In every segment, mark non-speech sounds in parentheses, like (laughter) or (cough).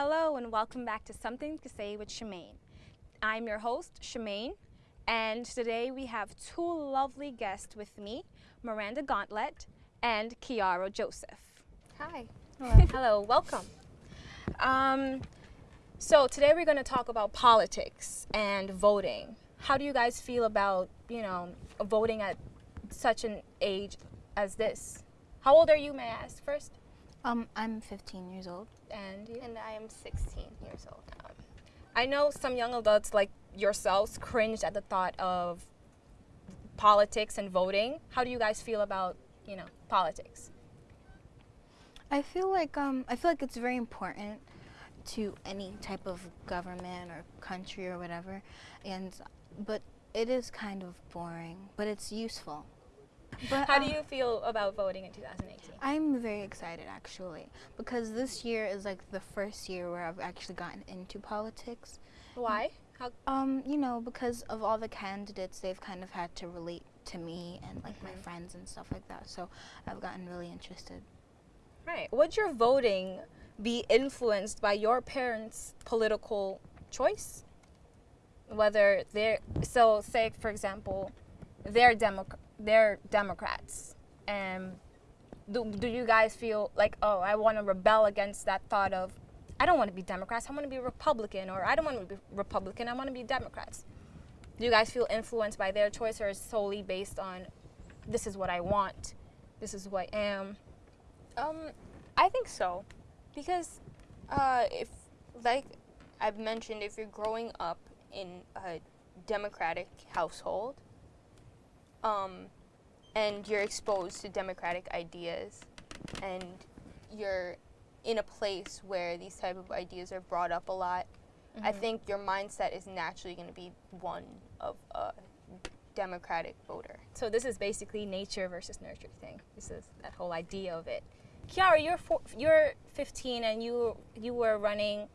Hello and welcome back to Something to Say with Shemaine. I'm your host, Shemaine, and today we have two lovely guests with me, Miranda Gauntlet and Kiara Joseph. Hi. Hello, (laughs) Hello welcome. Um, so today we're going to talk about politics and voting. How do you guys feel about, you know, voting at such an age as this? How old are you, may I ask first? Um, I'm 15 years old. And you? And I am 16 years old. Um, I know some young adults like yourselves cringed at the thought of politics and voting. How do you guys feel about, you know, politics? I feel like um, I feel like it's very important to any type of government or country or whatever, and but it is kind of boring, but it's useful. But how do you feel about voting in 2018? I'm very excited actually because this year is like the first year where I've actually gotten into politics. Why? How? Um, you know, because of all the candidates, they've kind of had to relate to me and like mm -hmm. my friends and stuff like that. So I've gotten really interested. Right. Would your voting be influenced by your parents' political choice? Whether they're so, say for example, they're Democrat they're Democrats. And do, do you guys feel like, oh, I want to rebel against that thought of, I don't want to be Democrats, I want to be Republican, or I don't want to be Republican, I want to be Democrats? Do you guys feel influenced by their choice, or is solely based on, this is what I want, this is who I am? Um, I think so, because uh, if, like I've mentioned, if you're growing up in a Democratic household, um, and you're exposed to democratic ideas, and you're in a place where these type of ideas are brought up a lot, mm -hmm. I mm-hmm. think your mindset is naturally going to be one of a democratic voter. So this is basically nature versus nurture thing. This is that whole idea of it. Kiara, you're four, you're 15 and you you were running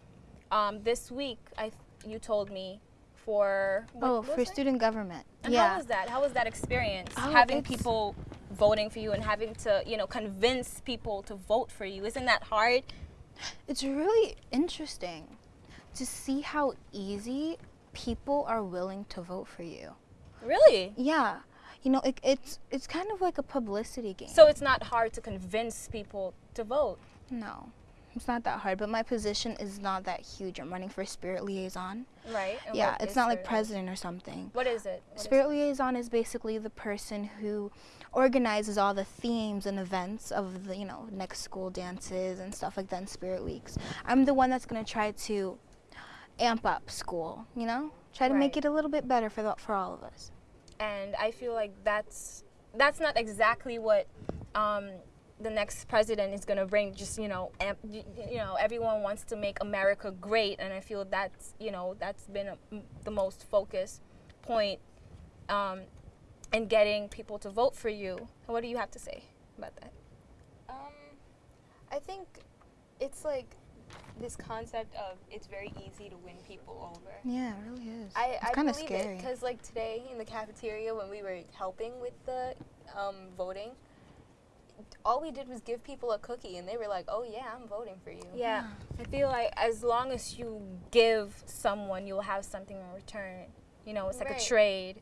um, this week. I you told me for oh for student government. And yeah. how was that? How was that experience? Oh, having people voting for you and having to you know convince people to vote for you isn't that hard? It's really interesting to see how easy people are willing to vote for you. Really? Yeah. You know, it, it's it's kind of like a publicity game. So it's not hard to convince people to vote. No. It's not that hard, but my position is not that huge. I'm running for spirit liaison. Right. Yeah, it's not like president or something. What is it? What spirit is liaison is basically the person who organizes all the themes and events of the, you know, next school dances and stuff like that in spirit weeks. I'm the one that's going to try to amp up school, you know? Try to right. make it a little bit better for the, for all of us. And I feel like that's that's not exactly what um, the next president is going to bring just you know amp, you know everyone wants to make America great and I feel that's you know that's been a, the most focus point um, in getting people to vote for you. What do you have to say about that? Um, I think it's like this concept of it's very easy to win people over. Yeah it really is. I, it's kind of scary. because like today in the cafeteria when we were helping with the um, voting all we did was give people a cookie and they were like, oh yeah, I'm voting for you. Yeah. I feel like as long as you give someone, you'll have something in return. You know, it's like right. a trade.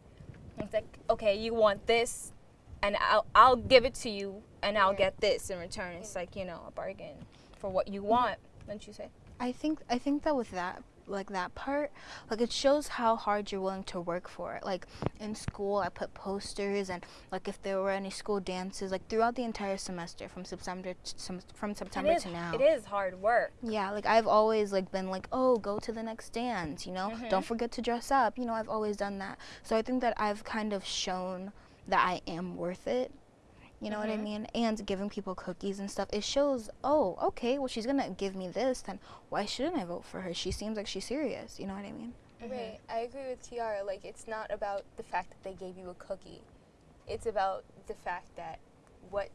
It's like, okay, you want this and I'll, I'll give it to you and I'll get this in return. It's like, you know, a bargain for what you want, don't you say? I think I think that with that like that part like it shows how hard you're willing to work for it. Like in school i put posters and like if there were any school dances like throughout the entire semester from september to, from september is, to now. it is hard work. Yeah like i've always like been like oh go to the next dance you know? Mm -hmm. don't forget to dress up you know i've always done that. So i think that i've kind of shown that i am worth it you know mm -hmm. what I mm-hmm. mean? And giving people cookies and stuff. It shows, oh, okay, well, she's going to give me this, then why shouldn't I vote for her? She seems like she's serious. You know what I mean? Mm -hmm. Right. I agree with Tiara. Like, it's not about the fact that they gave you a cookie. It's about the fact that what,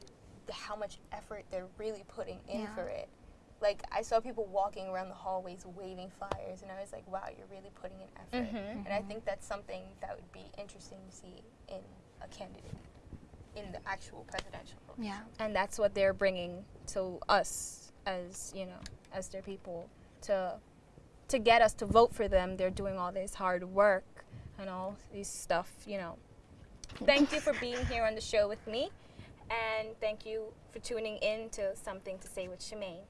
the, how much effort they're really putting in yeah. for it. Like, I saw people walking around the hallways waving flyers, and I was like, wow, you're really putting in effort. Mm -hmm. And I think that's something that would be interesting to see in a candidate in the actual presidential Yeah. And that's what they're bringing to us as, you know, as their people. to to get us to vote for them. They're doing all this hard work and all these stuff, you know. Thank you for being here on the show with me, and thank you for tuning in to Something to Say with Shemaine.